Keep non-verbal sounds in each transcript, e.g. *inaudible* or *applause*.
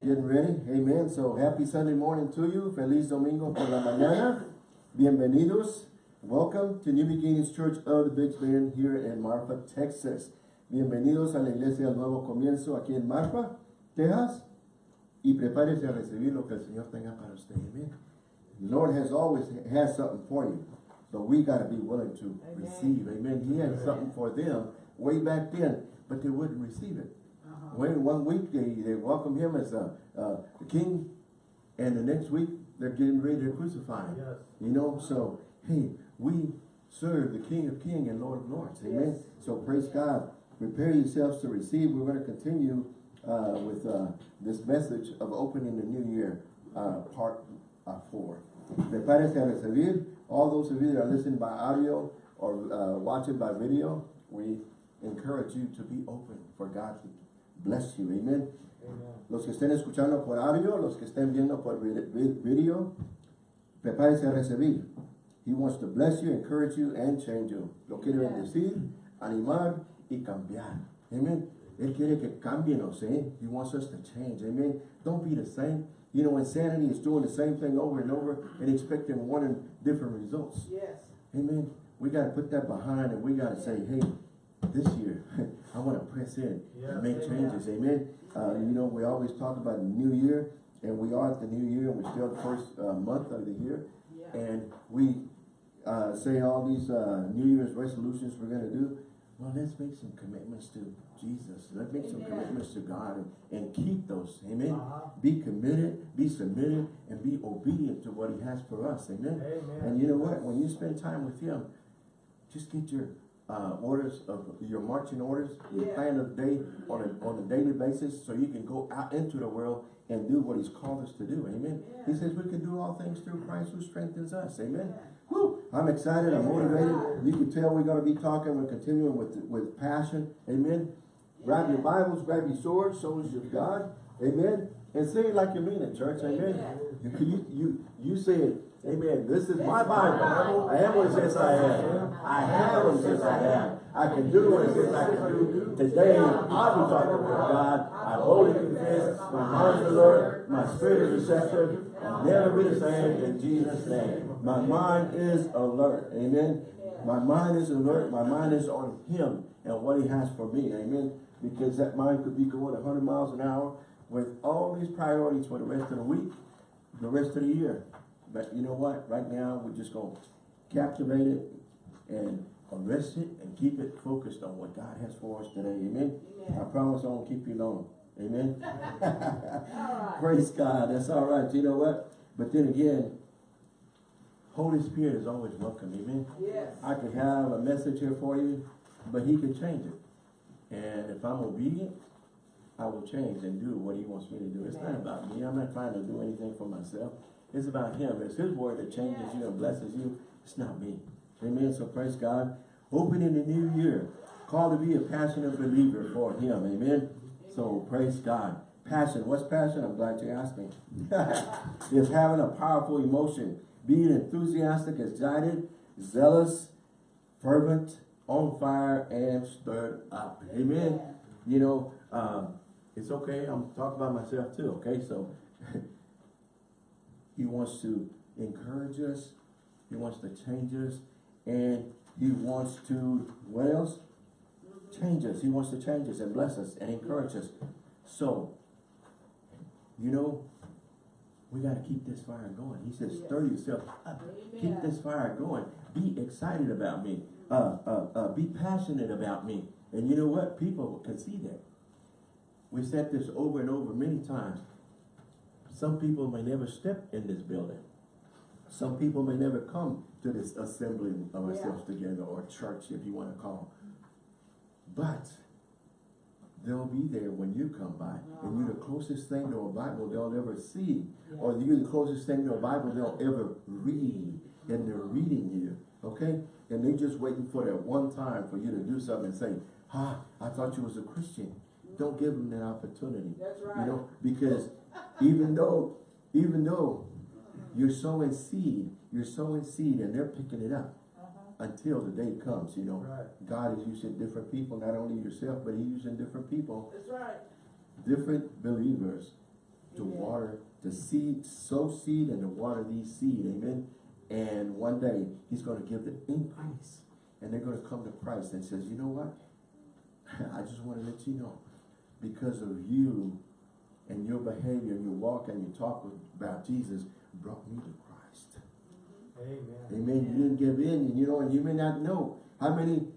Getting ready, amen. So happy Sunday morning to you. Feliz Domingo por la mañana. Bienvenidos. Welcome to New Beginnings Church of the Big Bend here in Marfa, Texas. Bienvenidos a la iglesia del nuevo comienzo aquí en Marfa, Texas. Y prepárese a recibir lo que el Señor tenga para usted. Amen. The Lord has always has something for you, but we got to be willing to Amen. receive. Amen. He had something for them way back then, but they wouldn't receive it. When one week they, they welcome him as a, uh, the king, and the next week they're getting ready to crucify him. Yes. You know, so hey, we serve the King of Kings and Lord of Lords. Amen. Yes. So praise God. Prepare yourselves to receive. We're going to continue uh, with uh, this message of opening the new year, uh, part uh, four. Prepárese a recibir. All those of you that are listening by audio or uh, watching by video, we encourage you to be open for God to bless you. Amen. Amen. Los que estén escuchando por audio, los que estén viendo por vi- vi- video, prepárese a recibir. He wants to bless you, encourage you, and change you. Lo quiere Amen. bendecir, animar y cambiar. Amen. Él quiere que cambienos, eh? He wants us to change. Amen. Don't be the same. You know, insanity is doing the same thing over and over and expecting one and different results. Yes. Amen. We got to put that behind and we got to say, hey, this year, *laughs* I want to press in and make amen. changes. Amen. Uh, you know, we always talk about the new year and we are at the new year and we're still the first uh, month of the year. Yeah. And we uh, say all these uh, New Year's resolutions we're going to do. Well, let's make some commitments to Jesus. Let's make some commitments to God and, and keep those. Amen. Uh-huh. Be committed, be submitted, and be obedient to what he has for us. Amen. Amen. And you know what? When you spend time with him, just get your uh, orders of your marching orders, your Yeah. plan of the day on a, on a daily basis so you can go out into the world and do what he's called us to do. Amen. He says we can do all things through Christ who strengthens us. Amen. Yeah. Whew, I'm excited. I'm motivated. You can tell we're going to be talking. We're continuing with with passion. Amen. Grab your Bibles, grab your swords, soldiers of God. Amen. And say it like you mean it, church. Amen. You, you, you, you say it. Amen. This is my Bible. I am what it says I am. I have what it says I have. I can do what it says I can do. Today, I will talk with God. I boldly confess. My mind is alert. My spirit is receptive. I'll never be the same in Jesus' name. My mind is alert. Amen. My mind is alert. My mind is on Him and what He has for me. Amen. Because that mind could be going 100 miles an hour with all these priorities for the rest of the week, the rest of the year. But you know what? Right now, we're just going to captivate it and arrest it and keep it focused on what God has for us today. Amen. I promise I won't keep you long. Amen. *laughs* *laughs* Right. Praise God. That's all right. You know what? But then again, Holy Spirit is always welcome. Amen. Yes. I could have a message here for you, but he could change it. And if I'm obedient, I will change and do what he wants me to do. It's not about me. I'm not trying to do anything for myself. It's about him. It's his word that changes you and blesses you. It's not me. Amen. So praise God. Opening the new year. Called to be a passionate believer for him. Amen. So praise God. Passion. What's passion? I'm glad you asked me. *laughs* it's having a powerful emotion. Being enthusiastic, excited, zealous, fervent, on fire, and stirred up. Amen. You know, um, it's okay. I'm talking about myself too. Okay, so *laughs* he wants to encourage us. He wants to change us, and he wants to what else? Change us. He wants to change us and bless us and encourage us. So, you know, we got to keep this fire going. He says, stir yourself up. Keep this fire going. Be excited about me. Uh, uh, uh, be passionate about me. And you know what? People can see that. We said this over and over many times. Some people may never step in this building. Some people may never come to this assembling of Yeah. ourselves together or church, if you want to call. But they'll be there when you come by. And you're the closest thing to a Bible they'll ever see. Or you're the closest thing to a Bible they'll ever read. And they're reading you. Okay? And they're just waiting for that one time for you to do something and say, ah, I thought you was a Christian. Don't give them that opportunity. That's right. You know, because even though, even though you're sowing seed, you're sowing seed and they're picking it up Uh-huh. until the day comes, you know. Right. God is using different people, not only yourself, but he's using different people, That's right. different believers to water, to seed, sow seed and to water these seed, amen? And one day, he's gonna give the increase. And they're gonna come to Christ and says, you know what? *laughs* I just wanna let you know, because of you and your behavior and your walk and your talk with- about Jesus brought me to Christ. Amen. Amen. You didn't give in, and you know, and you may not know how many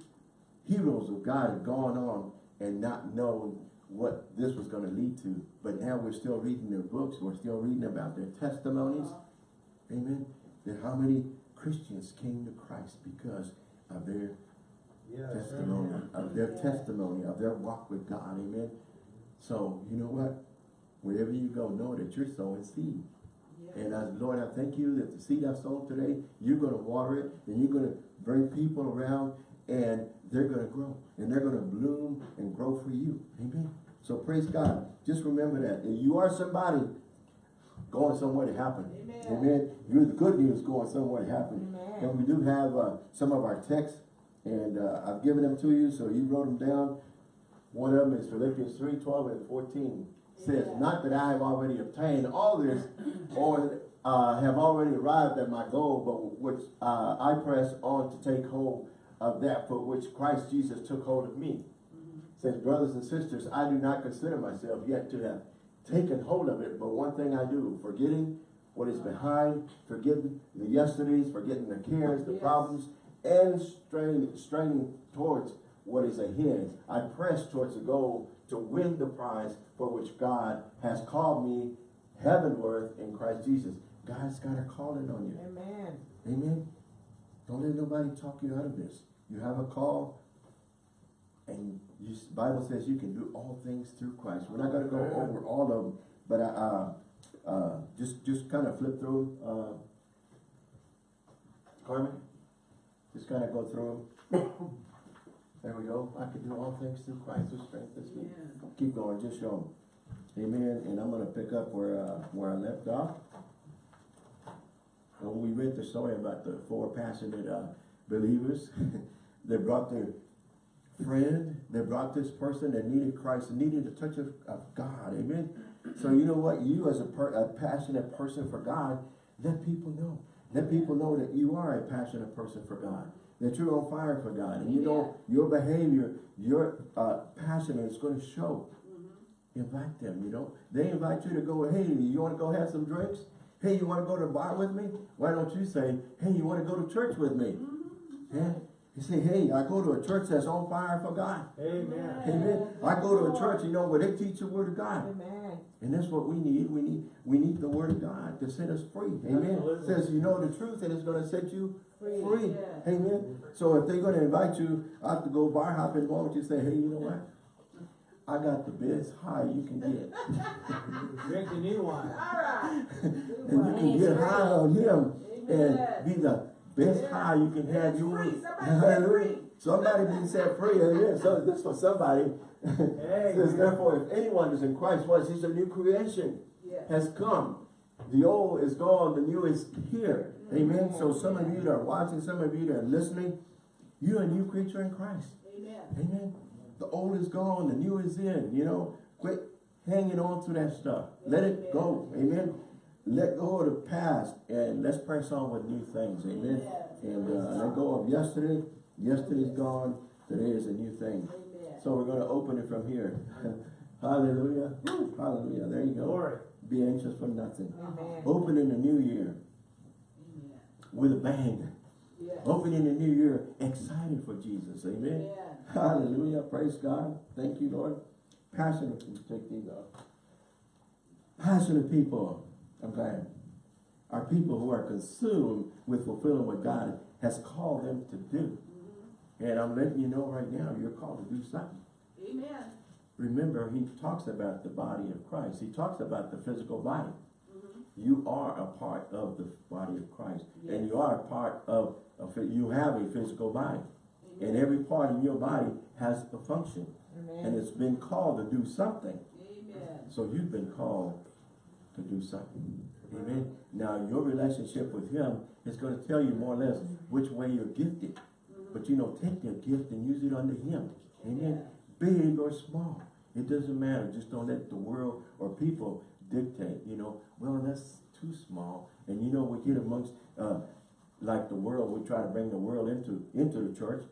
heroes of God have gone on and not known what this was going to lead to. But now we're still reading their books. We're still reading about their testimonies. Amen. That how many Christians came to Christ because of their Yes. testimony, of their testimony, of their walk with God. Amen. So, you know what? Wherever you go, know that you're sowing seed. And as Lord, I thank you that the seed I sown today, you're going to water it and you're going to bring people around and they're going to grow and they're going to bloom and grow for you. Amen. So praise God. Just remember that. If you are somebody going somewhere to happen. Amen. Amen. You're the good news going somewhere to happen. Amen. And we do have uh, some of our texts and uh, I've given them to you so you wrote them down. One of them is Philippians 3, 12 and 14 says, Yeah. not that I have already obtained all this or uh, have already arrived at my goal, but which uh, I press on to take hold of that for which Christ Jesus took hold of me. Says, brothers and sisters, I do not consider myself yet to have taken hold of it, but one thing I do, forgetting what is behind, forgetting the yesterdays, forgetting the cares, the Yes. problems, and straining, straining towards what is ahead. I press towards the goal to win the prize for which God has called me heavenward in Christ Jesus. God's got a calling on you. Amen. Amen. Don't let nobody talk you out of this. You have a call, and you, Bible says you can do all things through Christ. We're not going to go over all of them, but uh, uh, just just kind of flip through. Uh, Carmen, just kind of go through them. *laughs* there we go. I can do all things through Christ who strengthens me. Keep going. Just show them. Amen. And I'm going to pick up where uh, where I left off. When we read the story about the four passionate uh, believers, *laughs* they brought their friend, they brought this person that needed Christ, needed the touch of, of God, amen? So you know what, you as a, per, a passionate person for God, let people know. Let people know that you are a passionate person for God, that you're on fire for God, and you know your behavior, your uh, passion is going to show. Invite them, you know. They invite you to go, hey, you want to go have some drinks? Hey, you want to go to the bar with me? Why don't you say, hey, you want to go to church with me? Yeah. You say, hey, I go to a church that's on fire for God. Amen. Amen. I go to a church, you know, where they teach the word of God. Amen. And that's what we need. We need we need the word of God to set us free. Amen. Absolutely. Says you know the truth and it's going to set you Free, free. yeah. Amen. So if they're going to invite you out to go bar hopping, why don't you say, hey, you know what? I got the best high you can get. *laughs* Drink the new wine. All right. *laughs* and you can get high on him and be the best Yeah. high you can have. It's You *laughs* free. Somebody set Hallelujah. Somebody been set free. Amen. So this for somebody. Hey, *laughs* Says therefore, if anyone is in Christ, was he's a new creation Yes. has come. The old is gone, the new is here. Amen. So some of you that are watching, some of you that are listening, you're a new creature in Christ. Amen. Amen. The old is gone, the new is in. You know, quit hanging on to that stuff. Let it go. Amen. Let go of the past and let's press on with new things. Amen. And uh, let go of yesterday. Yesterday's gone. Today is a new thing. Amen. So we're going to open it from here. *laughs* Hallelujah. Hallelujah. There you go. Glory. Be anxious for nothing. Amen. Open in the new year Amen. with a bang. Yes. Open in the new year excited for Jesus. Amen. Amen. Hallelujah. Praise God. Thank you, Lord. Passionate, take these off. Passionate people, I'm glad, are people who are consumed with fulfilling what God has called them to do. Mm-hmm. And I'm letting you know right now, you're called to do something. Amen. Remember, he talks about the body of Christ. He talks about the physical body. Mm-hmm. You are a part of the body of Christ. And you are a part of, it. you have a physical body. And every part in your body has a function. And it's been called to do something. Amen. So you've been called to do something. Amen. Now your relationship with him is going to tell you more or less which way you're gifted. But you know, take your gift and use it under him. Amen. Big or small. It doesn't matter. Just don't let the world or people dictate, you know, well, that's too small. And you know, we get amongst, uh, like the world, we try to bring the world into, into the church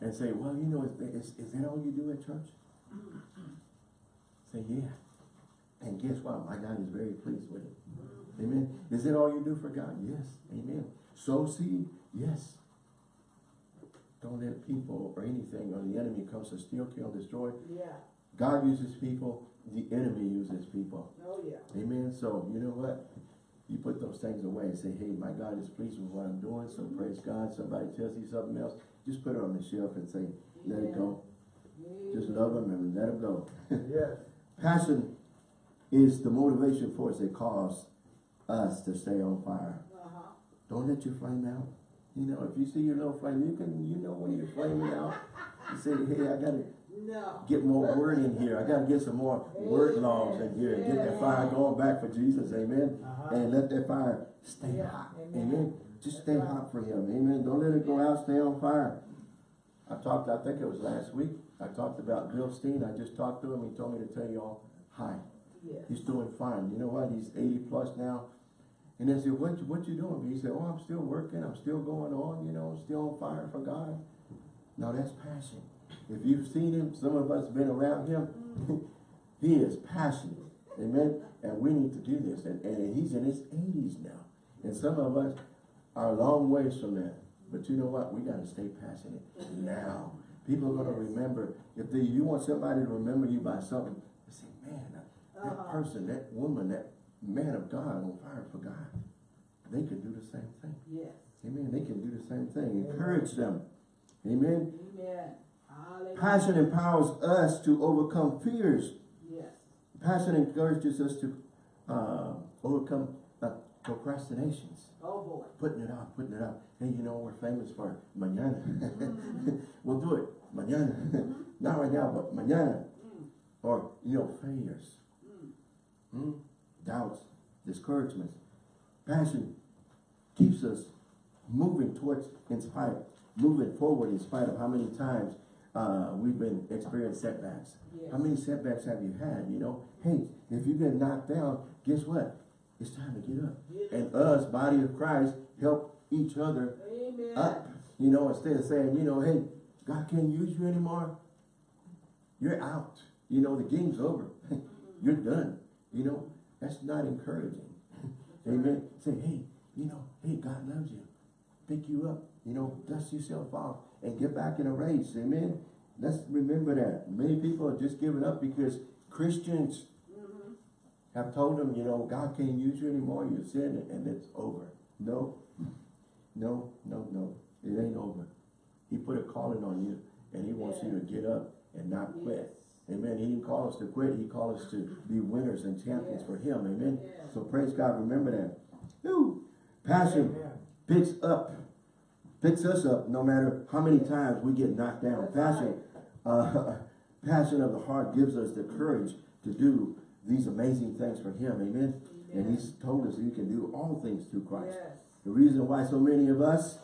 and say, well, you know, is, is, is that all you do at church? Say, yeah. And guess what? My God is very pleased with it. Amen. Is it all you do for God? Yes. Amen. Sow seed? Yes. Don't let people or anything or the enemy comes to steal, kill, destroy. Yeah. God uses people, the enemy uses people. Oh, yeah. Amen. So you know what? You put those things away and say, hey, my God is pleased with what I'm doing, so mm-hmm. praise God. Somebody tells you something else, just put it on the shelf and say, let it go. Just love mm-hmm. him and let him go. Yes. *laughs* Passion is the motivation force that cause us to stay on fire. Uh-huh. Don't let your flame out. You know, if you see your little flame, you can, you know when you're flaming out. You say, hey, I gotta No. get more word in here. I gotta get some more word laws in here. Get that fire going back for Jesus, amen. Uh-huh. And let that fire stay Yeah, hot, amen. amen. Just stay hot for him, amen. Don't let it go out, stay on fire. I talked, I think it was last week, I talked about Bill Steen. I just talked to him. He told me to tell you all hi. He's doing fine. You know what? He's 80 plus now. And I said, what, you- what you doing? He said, oh, I'm still working. I'm still going on, you know, still on fire for God. Now that's passion. If you've seen him, some of us been around him, mm. *laughs* he is passionate. Amen. And we need to do this. And, and he's in his 80s now. And some of us are a long ways from that. But you know what? We got to stay passionate now. People are going to remember. If they, you want somebody to remember you by something, they say, man, that Uh-huh. person, that woman, that man of God on fire for God, they can do the same thing. Yes. Amen. They can do the same thing. Encourage them. Amen. Amen. Passion empowers us to overcome fears. Yes. Passion encourages us to uh, overcome uh, procrastinations. Oh, boy. Putting it off, putting it off. Hey, you know, we're famous for mañana. *laughs* we'll do it. Mañana. *laughs* Not right now, but mañana. Mm. Or, you know, failures. Mm. Hmm? Doubts, discouragements. Passion keeps us moving towards, in spite, moving forward in spite of how many times uh, we've been experienced setbacks. Yes. How many setbacks have you had? You know, hey, if you get knocked down, guess what? It's time to get up. Yes. And us, body of Christ, help each other Amen. up. You know, instead of saying, you know, hey, God can't use you anymore. You're out. You know, the game's over. *laughs* You're done. You know, that's not encouraging. *laughs* Amen. Say, hey, you know, hey, God loves you. Pick you up. You know, dust yourself off and get back in a race. Amen. Let's remember that. Many people are just giving up because Christians Mhm. have told them, you know, God can't use you anymore. You're sinning and it's over. No, no, no, no. It ain't over. He put a calling on you and he wants you to get up and not quit. Amen. He didn't call us to quit. He called us to be winners and champions Yes. for him. Amen. Yes. So praise God. Remember that. Whew. Passion Amen. picks up, picks us up no matter how many times we get knocked down. Passion, uh, *laughs* passion of the heart gives us the courage to do these amazing things for him. Amen. And he's told us you can do all things through Christ. The reason why so many of us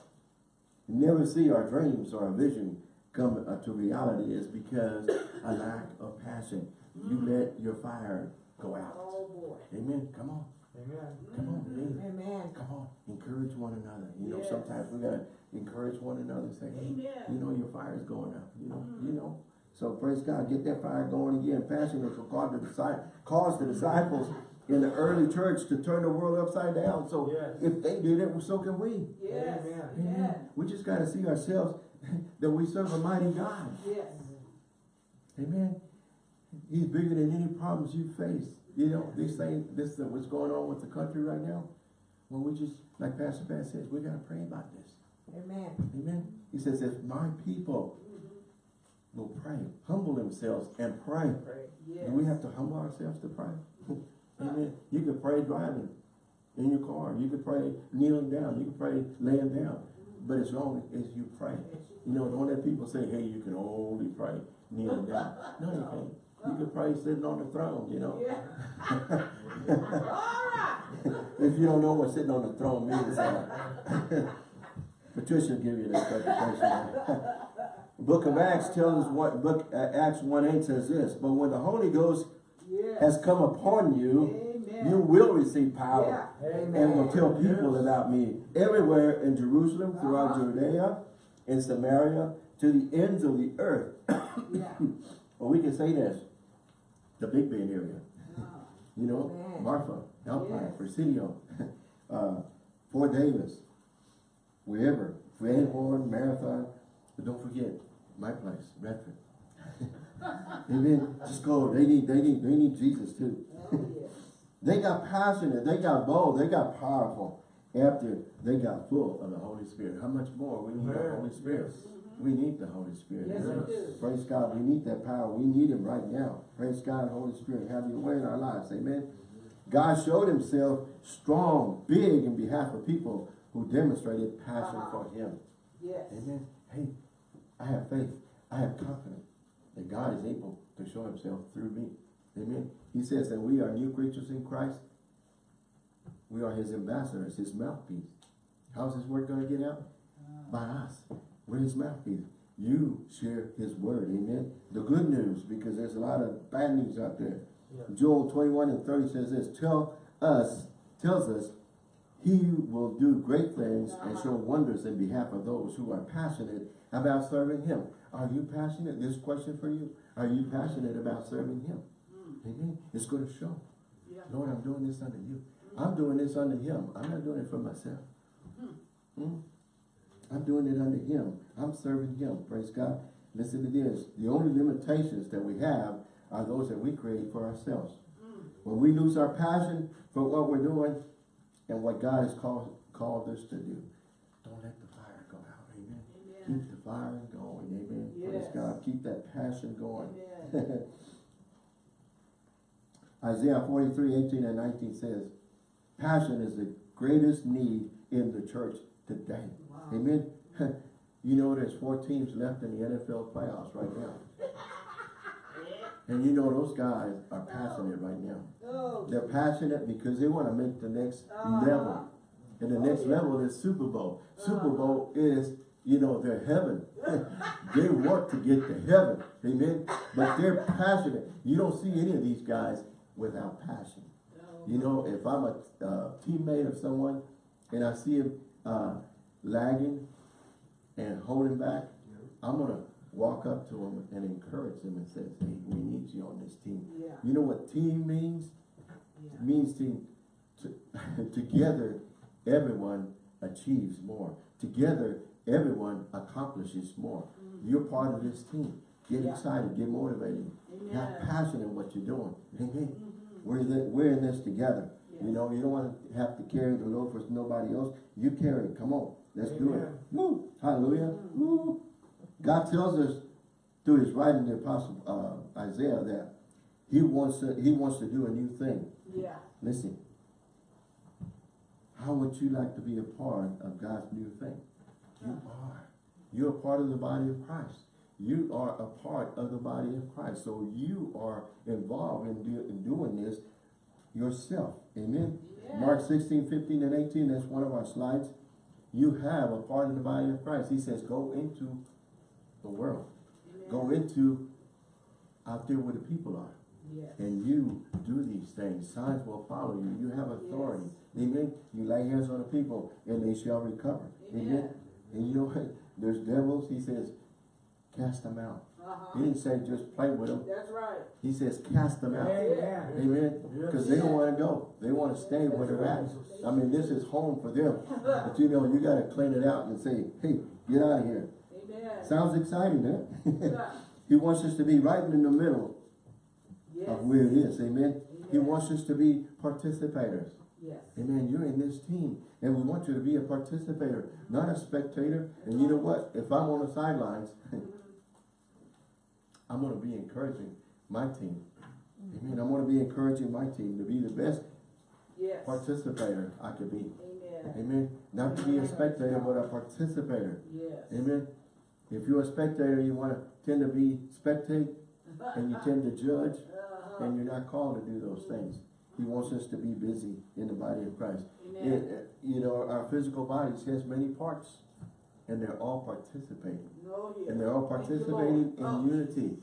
never see our dreams or our vision come uh, to reality is because a lack of passion. You let your fire go out. Oh, boy. Amen. Come on. Amen. Come on. Amen. Amen. Come on, encourage one another. You know, Yes. sometimes we gotta encourage one another. Say, hey, Amen. you know, your fire is going up. You know, Mm. you know. So praise God, get that fire going again. Passion is what caused the, disci- caused the disciples in the early church to turn the world upside down. So Yes. if they did it, so can we. Yes. Amen. Amen. We just gotta see ourselves *laughs* that we serve a mighty God. Yes. Amen. He's bigger than any problems you face. You know, these things, this, uh, what's going on with the country right now. Well, we just, like Pastor Pat says, we gotta pray about this. Amen. Amen. He says, if my people will pray, humble themselves and pray. Yes. Do we have to humble ourselves to pray? *laughs* Amen. You can pray driving in your car. You can pray kneeling down. You can pray laying down. But as long as you pray. You know, don't let people say, hey, you can only pray kneeling down. No, you can't. You can pray sitting on the throne, you know. All right. *laughs* if you don't know what sitting on the throne means, uh, *laughs* Patricia will give you that interpretation. *laughs* Book of Acts tells us what book uh, Acts 1 8 says this, but when the Holy Ghost Yes. has come upon you, Amen. You will receive power Yeah. and will tell people about me everywhere in Jerusalem, throughout Uh-huh. Judea, in Samaria, to the ends of the earth. Yeah. *coughs* Or we can say this, the Big Bend area. Uh, You know, Man. Marfa, Alpine, Yes. Presidio, *laughs* uh, Fort Davis, wherever, Van Marathon, but don't forget, my place, Redford. Amen, just go, they need, they need, they need Jesus too. Oh, yes. *laughs* They got passionate, they got bold, they got powerful after they got full of the Holy Spirit. How much more we need the Holy Spirit? Yes. We need the Holy Spirit. Yes, do. Praise God, we need that power. We need him right now. Praise God, Holy Spirit, have your way in our lives. Amen. God showed himself strong, big in behalf of people who demonstrated passion Uh-huh. for him. Yes. Amen. Hey, I have faith. I have confidence that God is able to show himself through me. Amen. He says that we are new creatures in Christ. We are his ambassadors, his mouthpiece. How's his word going to get out? Ah. By us. We're his mouthpiece. You share his word. Amen. The good news, because there's a lot of bad news out there. Yeah. Joel 21 and 30 says this, tell us, tells us, he will do great things and uh-huh. show wonders in behalf of those who are passionate about serving him. Are you passionate? This question for you. Are you passionate about serving him? Hmm. Amen. It's going to show. Yeah. Lord, I'm doing this under you. I'm doing this under him. I'm not doing it for myself. Hmm? I'm doing it under him. I'm serving him. Praise God. Listen to this. The only limitations that we have are those that we create for ourselves. When we lose our passion for what we're doing and what God has called, called us to do, don't let the fire go out. Amen. Amen. Keep the fire going. Amen. Praise God. Keep that passion going. *laughs* Isaiah 43, 18 and 19 says, passion is the greatest need in the church today. Wow. Amen. *laughs* You know there's four teams left in the NFL playoffs right now. And you know those guys are passionate right now. Oh, They're passionate because they want to make the next Uh-huh. level. And the next Oh, yeah. level is Super Bowl. Super Uh-huh. Bowl is, you know, their heaven. *laughs* they want to get to heaven. Amen. But they're passionate. You don't see any of these guys without passion. You know, if I'm a uh, teammate of someone and I see him uh, lagging and holding back, I'm gonna walk up to him and encourage him and say, "Hey, we need you on this team." Yeah. You know what team means? Yeah. It means team. to *laughs* together everyone achieves more. Together everyone accomplishes more. You're part of this team. Get Mm. Excited, get motivated, have passion in what you're doing. Amen. Mhm. We're, the, we're in this together. You know, you don't want to have to carry the load for nobody else. You carry it. Come on. Let's do it. Woo. Hallelujah. Mm-hmm. Woo. God tells us through his writing, the apostle uh, Isaiah, that he wants to, he wants to do a new thing. Yeah. Listen. How would you like to be a part of God's new thing? You are. You're a part of the body of Christ. You are a part of the body of Christ. So you are involved in, do, in doing this yourself. Amen. Yeah. Mark 16, 15, and 18, that's one of our slides. You have a part of the body of Christ. He says, go into the world. Go into out there where the people are Yes. and you do these things, signs will follow you. You have authority. Amen. You lay hands on the people and they shall recover. Amen. Amen. And you know what? There's devils, he says, cast them out. He Uh-huh. didn't say just play with them. That's right. He says cast them out. Amen. Amen. Because they don't want to go. They want to stay where they're at. I mean, this is home for them. *laughs* But you know, you got to clean it out and say, hey, get out of here. Amen. Sounds exciting, huh? *laughs* He wants us to be right in the middle Yes. of where it is. Amen. He wants us to be participators. Yes. Amen. You're in this team. And we want you to be a participator, not a spectator. And you know what? If I'm on the sidelines, *laughs* I'm going to be encouraging my team. Amen. I'm going to be encouraging my team to be the best Yes. participator I could be. Amen. Amen. Not to be a spectator, but a participator. Yes. Amen. If you're a spectator, you want to tend to be spectate and you tend to judge Uh-huh. and you're not called to do those things. He wants us to be busy in the body of Christ. Amen. It- it- you know, our physical bodies has many parts and they're all participating. No, yes. And they're all participating in unity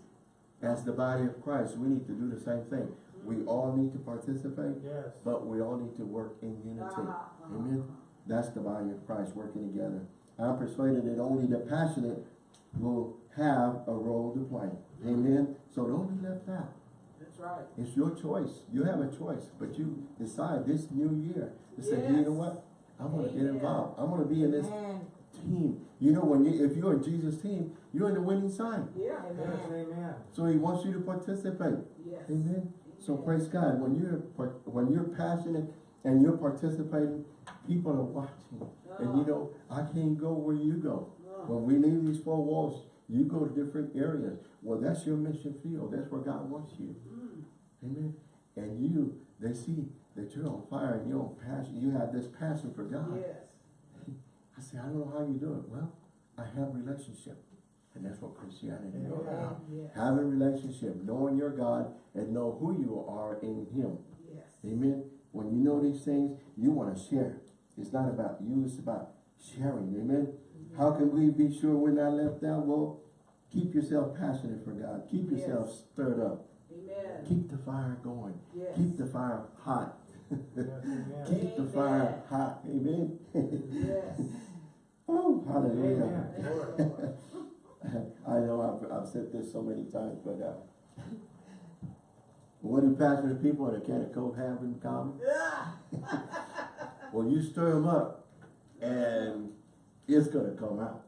as the body of Christ. We need to do the same thing. We all need to participate, Yes. but we all need to work in unity. Uh-huh, uh-huh. Amen. That's the body of Christ working together. I'm persuaded that only the passionate will have a role to play. Amen. So don't be left out. That's right. It's your choice. You have a choice, but you decide this new year to say, you know what? I'm gonna get involved. I'm gonna be in this Amen. Team. You know, when you if you're in Jesus' team, you're in the winning side. Yeah. Yes, amen. So he wants you to participate. Yes. Amen. So praise God. When you're when you're passionate and you're participating, people are watching. And you know, I can't go where you go. Uh, When we leave these four walls, you go to different areas. Well, that's your mission field. That's where God wants you. mm, Amen. And you, they see that you're on fire and you're on passion. You have this passion for God. Yes. I say, I don't know how you do it. Well, I have relationship. And that's what Christianity is all about. Yes. Having relationship, knowing your God and know who you are in Him. Yes. Amen. When you know these things, you want to share. It's not about you, it's about sharing. Amen. Mm-hmm. How can we be sure we're not left out? Well, keep yourself passionate for God. Keep yourself Yes. stirred up. Amen. Keep the fire going. Yes. Keep the fire hot. Keep the fire hot. Amen. Yes. *laughs* oh, hallelujah. Amen. Thank you, Lord. Lord. *laughs* I know I've, I've said this so many times, but uh, what do passionate people in a can of Coke have in common? *laughs* Well, you stir them up, and it's gonna come out.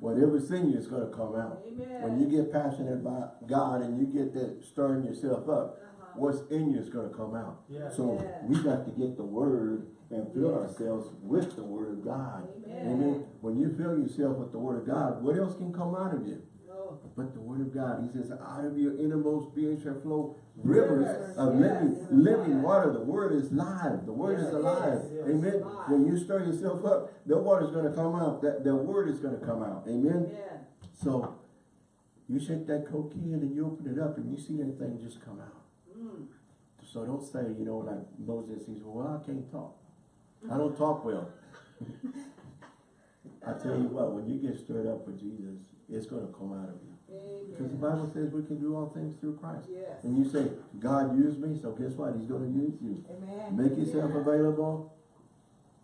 Whatever's in you is gonna come out. Amen. When you get passionate about God and you get that stirring yourself up. What's in you is gonna come out. Yes. So Yeah. we got to get the word and fill Yes. ourselves with the word of God. Amen. When you fill yourself with the word of God, what else can come out of you? Oh, But the word of God, he says, out of your innermost being shall flow rivers Rivers, of yes. living, living water. The word is live. The word Yes, is alive. Yes. Amen. Alive. When you stir yourself up, the water is gonna come out. That the word is gonna come out. Amen. Amen. So you shake that coke can and you open it up and you see that thing just come out. Mm. So don't say, you know, like Moses, he said, well, I can't talk. I don't talk well. *laughs* I tell you what, when you get stirred up for Jesus, it's gonna come out of you. Because the Bible says we can do all things through Christ. Yes. And you say, God used me, so guess what? He's gonna use you. Amen. Make yourself available,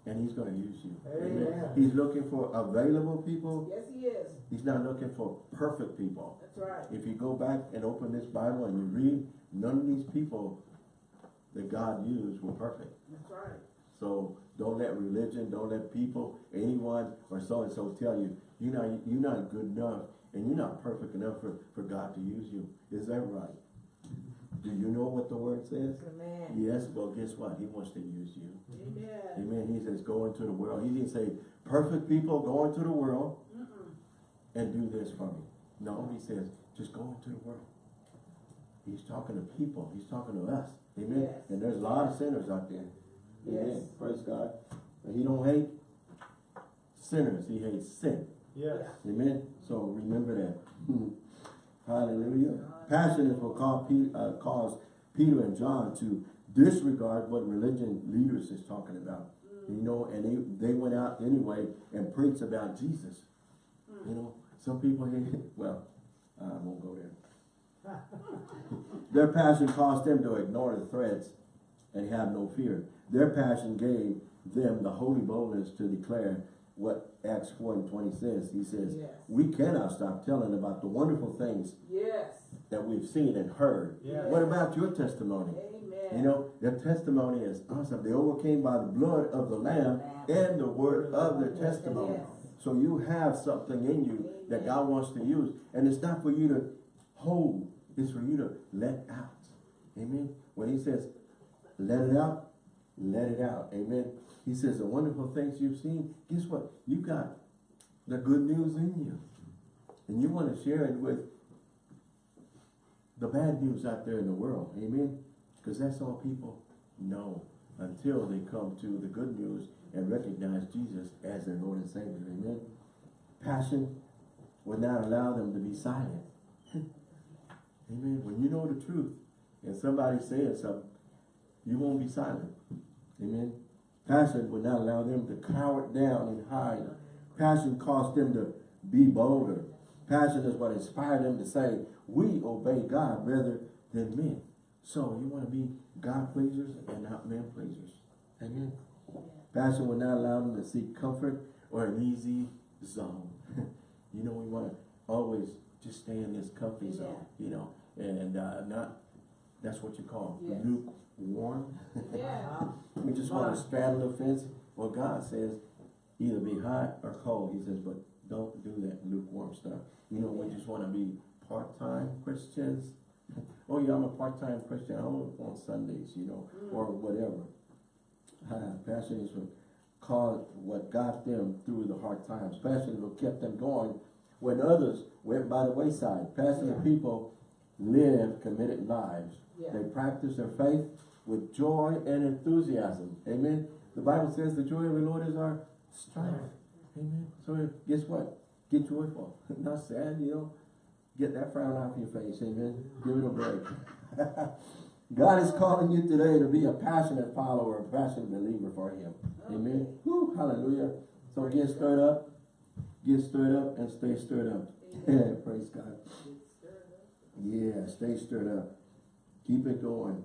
and he's gonna use you. Amen. He's looking for available people. Yes, he is. He's not looking for perfect people. That's right. If you go back and open this Bible and you read, none of these people that God used were perfect. That's right. So don't let religion, don't let people, anyone or so and so tell you, you're not, you're not good enough and you're not perfect enough for, for God to use you. Is that right? Do you know what the word says? Amen. Yes, well, guess what? He wants to use you. Amen. Amen. He says, go into the world. He didn't say, perfect people, go into the world Mm-mm. and do this for me. No, he says, just go into the world. He's talking to people. He's talking to us. Amen. Yes. And there's a lot of sinners out there. Amen. Yes. Praise God. And he don't hate sinners. He hates sin. Yes. Amen. So remember that. *laughs* Hallelujah. Passionate will cause, Pe- uh, cause Peter and John to disregard what religion leaders is talking about. You know, and they, they went out anyway and preached about Jesus. You know, some people, here, *laughs* well, I won't go there. *laughs* Their passion caused them to ignore the threats and have no fear. Their passion gave them the holy boldness to declare what Acts 4 and 20 says. He says, Yes. we cannot stop telling about the wonderful things Yes. that we've seen and heard. Yes. What about your testimony? Amen. You know, their testimony is awesome. They overcame by the blood of the Lamb and the word of their testimony. So you have something in you that God wants to use. And it's not for you to hold, it's for you to let out. Amen. When he says, let it out, let it out. Amen. He says, the wonderful things you've seen, guess what? You got the good news in you. And you want to share it with the bad news out there in the world. Amen. Because that's all people know until they come to the good news and recognize Jesus as their Lord and Savior. Amen. Passion would not allow them to be silent. *laughs* Amen. When you know the truth and somebody says something, you won't be silent. Amen. Passion would not allow them to cower down and hide. Passion caused them to be bolder. Passion is what inspired them to say, we obey God rather than men. So you want to be God pleasers and not man pleasers. Amen. Passion will not allow them to seek comfort or an easy zone. *laughs* you know, we want to always just stay in this comfy zone, you know, and uh, not, that's what you call Yes. Lukewarm. Yeah. *laughs* we just want to straddle the fence. Well, God says either be hot or cold. He says, but don't do that lukewarm stuff. You know, we just want to be part-time Christians. *laughs* oh yeah, I'm a part-time Christian. I'm on Sundays, you know, or whatever. *sighs* Uh, passion is what caused what got them through the hard times. Passion is what kept them going when others went by the wayside. Passionate Yeah. people live committed lives. Yeah. They practice their faith with joy and enthusiasm. Amen. The Bible says the joy of the Lord is our strength. Amen. So guess what? Get joyful. Not sad, you know. Get that frown off your face. Amen. Give it a break. *laughs* God is calling you today to be a passionate follower, a passionate believer for Him. Amen. Woo, hallelujah. So get stirred up. Get stirred up and stay stirred up. *laughs* Praise God. Yeah, stay stirred up. Keep it going.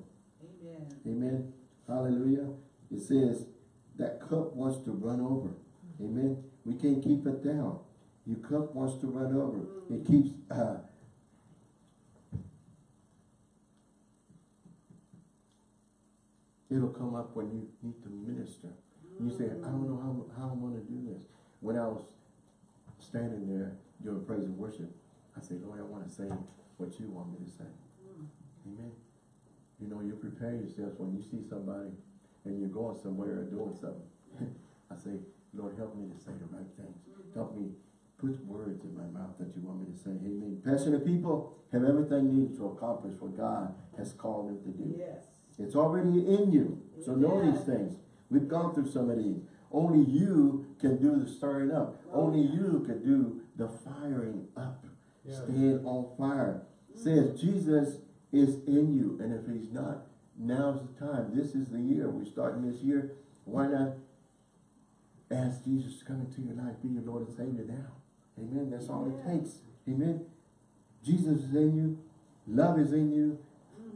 Amen. Amen. Hallelujah. It says that cup wants to run over. Mm-hmm. Amen. We can't keep it down. Your cup wants to run over. Mm-hmm. It keeps uh, it'll come up when you need to minister. You say, I don't know how, how I'm gonna do this. When I was standing there doing praise and worship, I said, Lord, I wanna say what you want me to say. Mm. Amen. You know, you prepare yourselves when you see somebody and you're going somewhere or doing something. *laughs* I say, Lord, help me to say the right things. Help me put words in my mouth that you want me to say. Amen. Passionate people have everything needed to accomplish what God has called them to do. Yes. It's already in you. So know these things. We've gone through some of these. Only you can do the stirring up. Oh, Only you can do the firing up. Yes. Staying on fire. Says mm. Jesus is in you. And if he's not, now's the time. This is the year. We're starting this year. Why not ask Jesus to come into your life, be your Lord and Savior now? Amen. That's all it takes. Amen. Jesus is in you. Love is in you.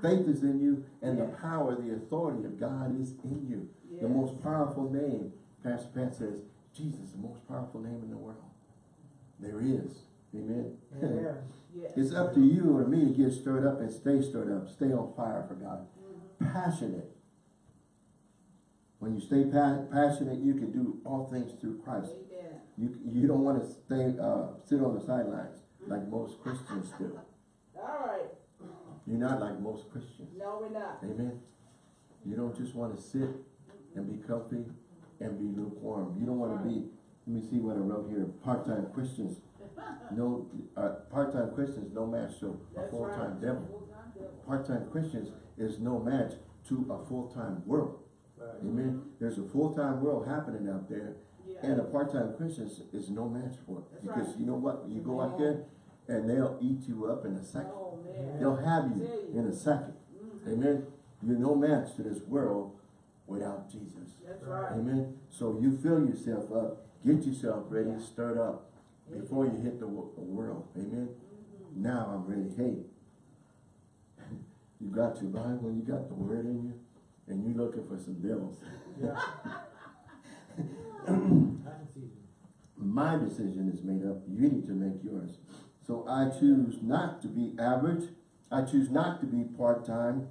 Faith is in you. And the power, the authority of God is in you. The most powerful name, Pastor Pat says, Jesus, the most powerful name in the world. There is. Amen. Amen. *laughs* Yes. It's up to you or me to get stirred up and stay stirred up. Stay on fire for God. Passionate. When you stay pa passionate, you can do all things through Christ. Amen. You, you don't want to stay, uh, sit on the sidelines like most Christians do. All right. You're not like most Christians. No, we're not. Amen. You don't just want to sit and be comfy and be lukewarm. You don't want to be, let me see what I wrote here, part-time Christians. No, uh, part-time Christians, no match to a full-time right. devil. Devil. Part-time Christians is no match to a full-time world. Right. Amen. There's a full-time world happening out there, Yeah. and a part-time Christian is- is no match for it. That's Because right. you know what? You go out there and they'll eat you up in a second. Oh. They'll have you you. in a second. Mhm. Amen. You're no match to this world without Jesus. That's right. Amen. So you fill yourself up, get yourself ready, Yeah. stirred up before you hit the world. Amen. Mhm. Now I'm ready. Hey, *laughs* you got your Bible, you got the word in you, and you're looking for some devils. Yeah. I can see you. My decision is made up. You need to make yours. So I choose not to be average. I choose not to be part-time,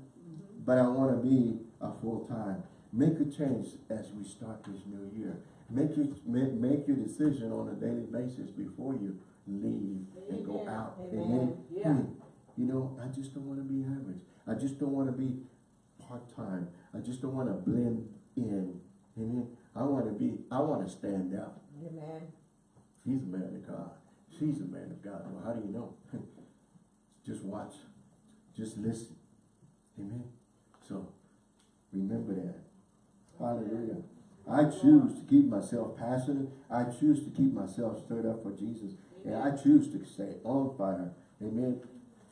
but I want to be a full-time. Make a change as we start this new year. Make your, make, make your decision on a daily basis before you leave and go Amen. out. Amen. Yeah. Hey, you know, I just don't want to be average. I just don't want to be part-time. I just don't want to blend in. Amen. I want to be, I want to stand out. Amen. He's a man of God. She's a man of God. Well, how do you know? *laughs* Just watch. Just listen. Amen. So, remember that. Hallelujah. I choose to keep myself passionate. I choose to keep myself stirred up for Jesus. And I choose to stay on fire. Amen.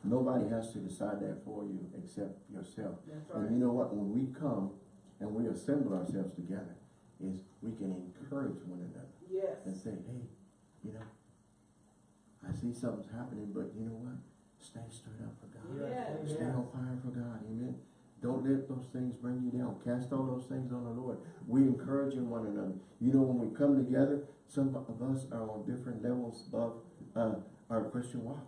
Nobody has to decide that for you except yourself. That's And you know what? When we come and we assemble ourselves together, is we can encourage one another Yes. and say, hey, you know, I see something's happening, but you know what? Stay stirred up for God. Yes. Stay Amen. on fire for God, amen. Don't let those things bring you down. Cast all those things on the Lord. We encouraging one another. You know, when we come together, some of us are on different levels of uh, our Christian walk.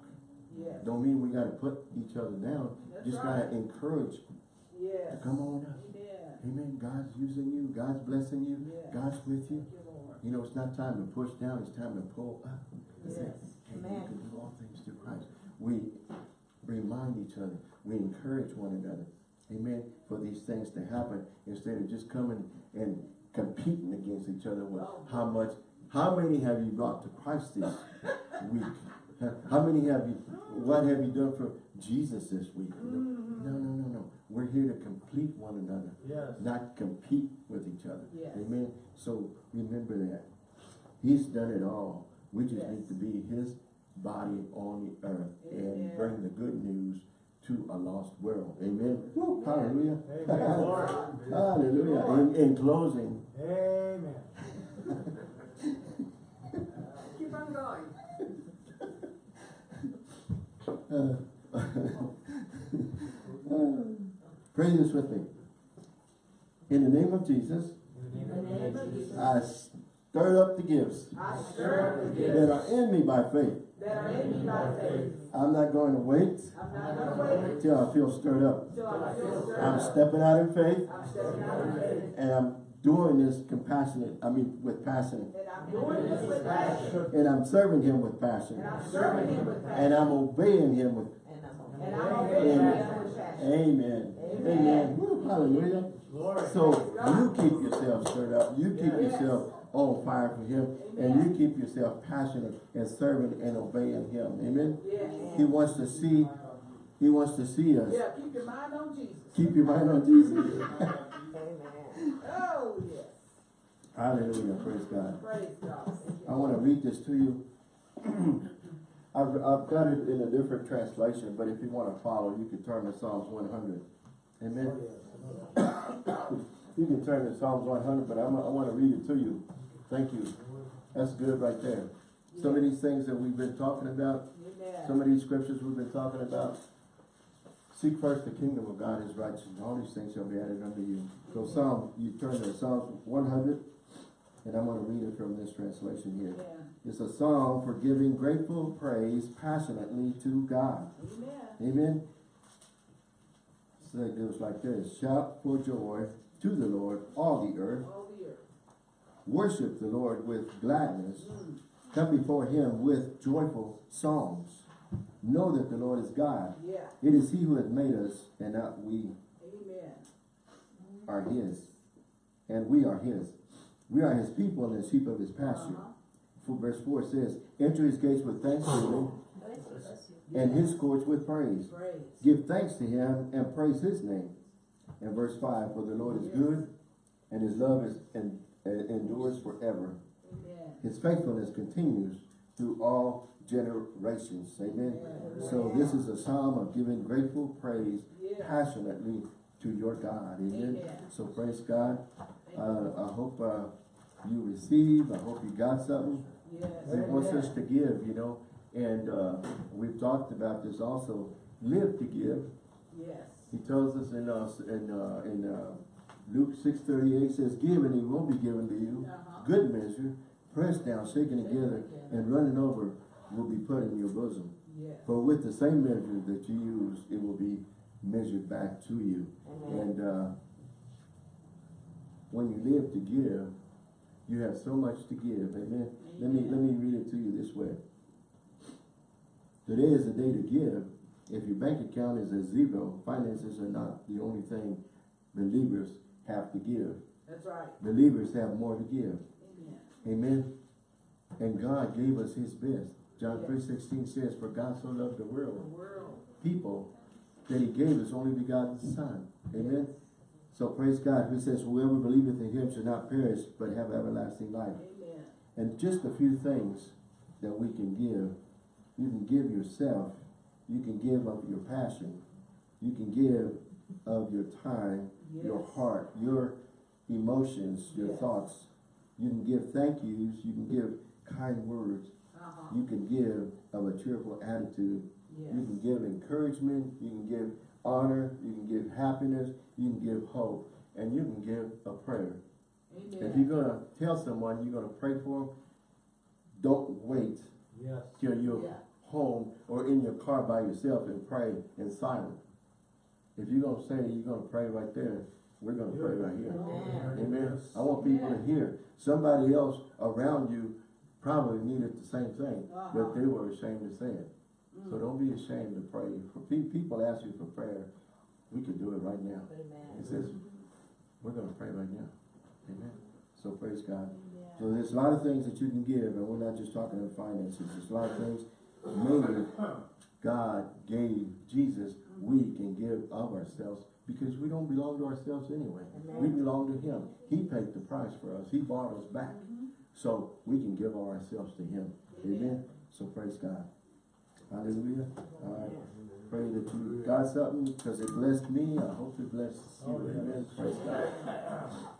Yes. Don't mean we gotta put each other down. That's Just right. gotta encourage to come on up. Amen. Amen. God's using you. God's blessing you. Yeah. God's with you. You, You know, it's not time to push down. It's time to pull up. Yes. Hey, you can do all things through Christ. We remind each other. We encourage one another. Amen. For these things to happen instead of just coming and competing against each other with how much, how many have you brought to Christ this week? *laughs* How many have you, what have you done for Jesus this week? You know, Mm-hmm. No, no, no, no. We're here to complete one another, Yes. not compete with each other. Yes. Amen. So remember that. He's done it all. We just Yes. need to be his body on the earth and bring the good news to a lost world. Amen. Woo, hallelujah. Amen, Lord. *laughs* hallelujah. In, in closing, Amen. *laughs* Keep on going. uh, *laughs* pray this with me. In the name of Jesus, In the name of Jesus. I stir up the gifts stir up the that gifts are in me by faith. that are in me by faith. I'm not going to wait I'm not gonna wait till I feel stirred up. I feel stirred I'm up. stepping out in faith I'm stepping out in faith. and I'm doing this compassionate, I mean with passion. And I'm doing this with passion. And I'm serving him with passion. And I'm serving him with And. I'm obeying him with And I'm obeying him with passion. Amen. Amen. Amen. Woo, hallelujah. Lord. So you keep yourself stirred up. You keep yourself on fire for him. And you keep yourself passionate and serving and obeying him. Amen. Yes. He wants to see, he wants to see us. Yeah, keep your mind on Jesus. Keep your mind on Jesus. *laughs* Amen. Oh, yes. Hallelujah. Praise God. Praise God. I want to read this to you. *clears throat* I've, I've got it in a different translation, but if you want to follow, you can turn to Psalms 100. Amen. Oh, *coughs* you can turn to Psalms 100, but I'm, I want to read it to you. Thank you. That's good right there. Some of these things that we've been talking about, some of these scriptures we've been talking about, seek first the kingdom of God, his righteousness, all these things shall be added unto you. So Psalm, you turn to Psalms 100, and I'm going to read it from this translation here. Yeah. It's a song for giving grateful praise passionately to God. Amen. Amen. So it goes like this. Shout for joy to the Lord, all the earth. All the earth. Worship the Lord with gladness. Come before him with joyful songs. Know that the Lord is God. Yeah. It is he who has made us, and not we Amen. are his. And we are his. We are his people and the sheep of his pasture. Uh-huh. For verse 4 says, Enter his gates with thanksgiving and his courts with praise. Praise. Give thanks to him and praise his name. And verse 5, For the Lord is good, and his love is and, and endures forever. Amen. His faithfulness continues through all generations. Amen. Amen. So this is a psalm of giving grateful praise Yeah. passionately to your God. Amen. Amen. So praise God. Uh. I hope uh, you receive. I hope you got something. Yes. He wants us to give, you know. And uh, we've talked about this also. Live to give. Yes. He tells us in uh, in uh, in uh, Luke six thirty eight says, "Give and it will be given to you. Uh-huh. Good measure, pressed down, shaken together, and running over, will be put in your bosom. Yes. For with the same measure that you use, it will be measured back to you." And uh, when you live to give, you have so much to give. Amen. Let me let me read it to you this way. Today is the day to give. If your bank account is at zero, finances are not the only thing believers have to give. That's right. Believers have more to give. Amen. Amen. And God gave us his best. John Yes. 3.16 says, For God so loved the The world, world. people, that he gave his only begotten son. Amen. So praise God. Who says, Whoever believeth in him shall not perish, but have everlasting life. Amen. And just a few things that we can give. You can give yourself. You can give of your passion. You can give of your time, your heart, your emotions, your Yes. thoughts. You can give thank yous. You can give kind words. Uh-huh. You can give of a cheerful attitude. Yes. You can give encouragement. You can give honor, you can give happiness, you can give hope, and you can give a prayer. If you're gonna tell someone you're gonna pray for them, don't wait Yes. till you're Yeah. home or in your car by yourself and pray in silence. If you're gonna say you're gonna pray right there, we're gonna pray right here. Amen. Amen. I want people to hear. Somebody else around you probably needed the same thing, Uh-huh. but they were ashamed to say it. So don't be ashamed to pray. For pe- people ask you for prayer, we can do it right now. Amen. It says, we're gonna pray right now. Amen. So praise God. So there's a lot of things that you can give, and we're not just talking about finances. There's a lot of things. Maybe God gave Jesus. We can give of ourselves because we don't belong to ourselves anyway. We belong to Him. He paid the price for us. He bought us back. Mm-hmm. So we can give of ourselves to Him. Amen. So praise God. Hallelujah. All right. Pray that you got something because it blessed me. I hope it blessed you. Oh. Amen. Praise God. *laughs*